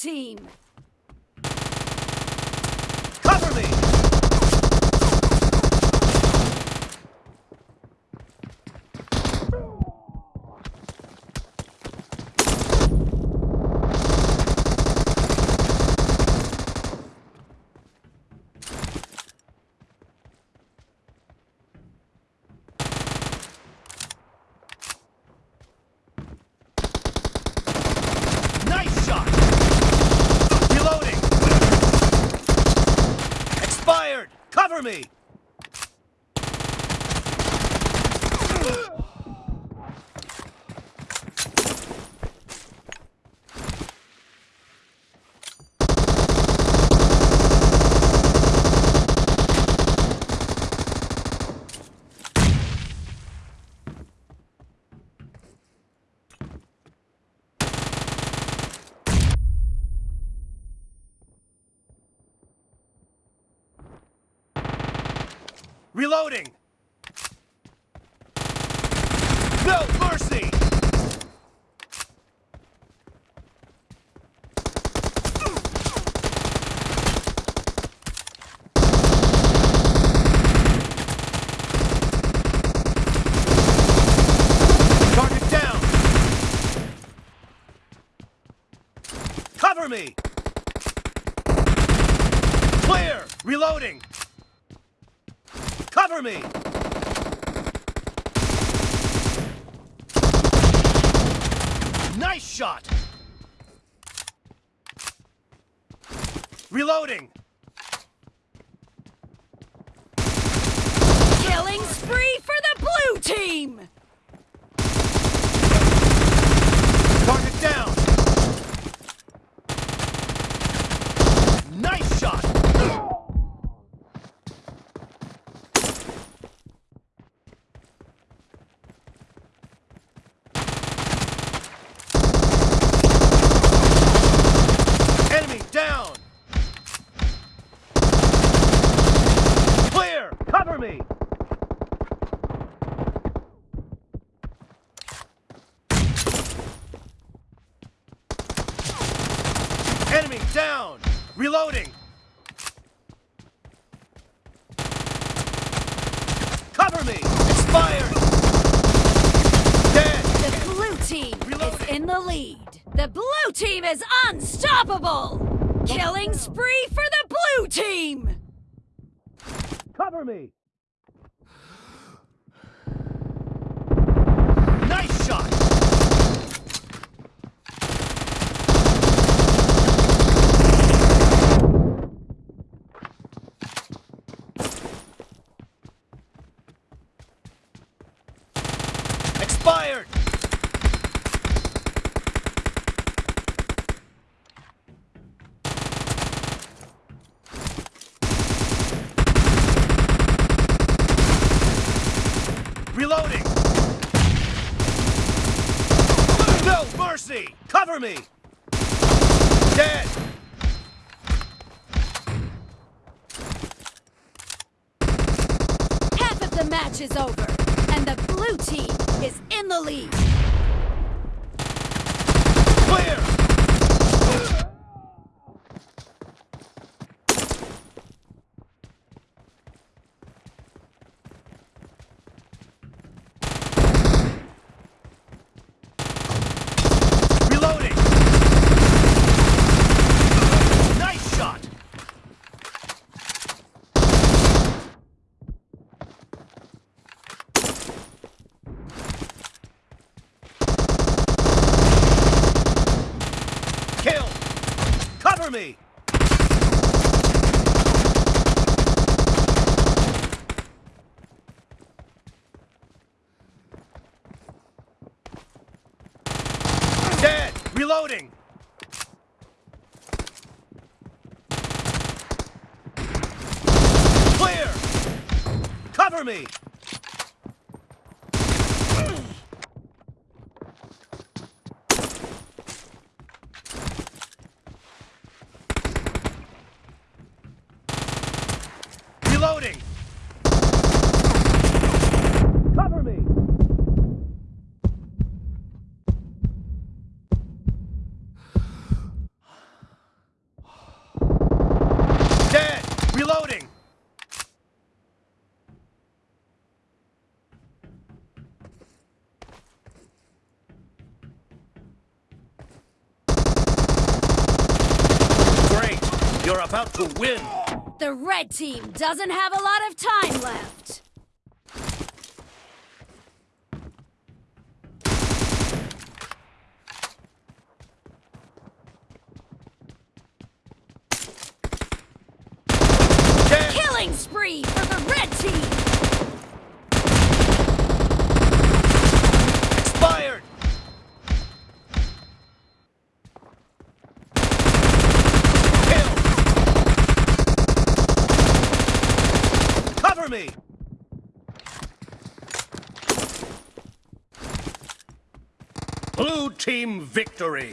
team! Cover me! Nice shot! Reloading! Expired! Cover me! Reloading! No mercy! Target down! Cover me! Clear! Reloading! Cover me! Nice shot! Reloading! Killing spree for the blue team! Target down! Nice shot! Enemy down! Clear! Cover me! Enemy down! Reloading! Cover me! Expired! Dead! The blue team Reloading. is in the lead. The blue team is unstoppable! Killing spree for the blue team! Cover me! Nice shot! Expired! Reloading! Mercy! Cover me! Dead! Half of the match is over, and the blue team is in the lead. Clear! Reloading! Nice shot! Kill! Cover me! Dead! Reloading! Clear! Cover me! Reloading! Cover me! You're about to win. The red team doesn't have a lot of time left. Killing spree for the red team! Expired. Kill. Cover me. Blue team victory.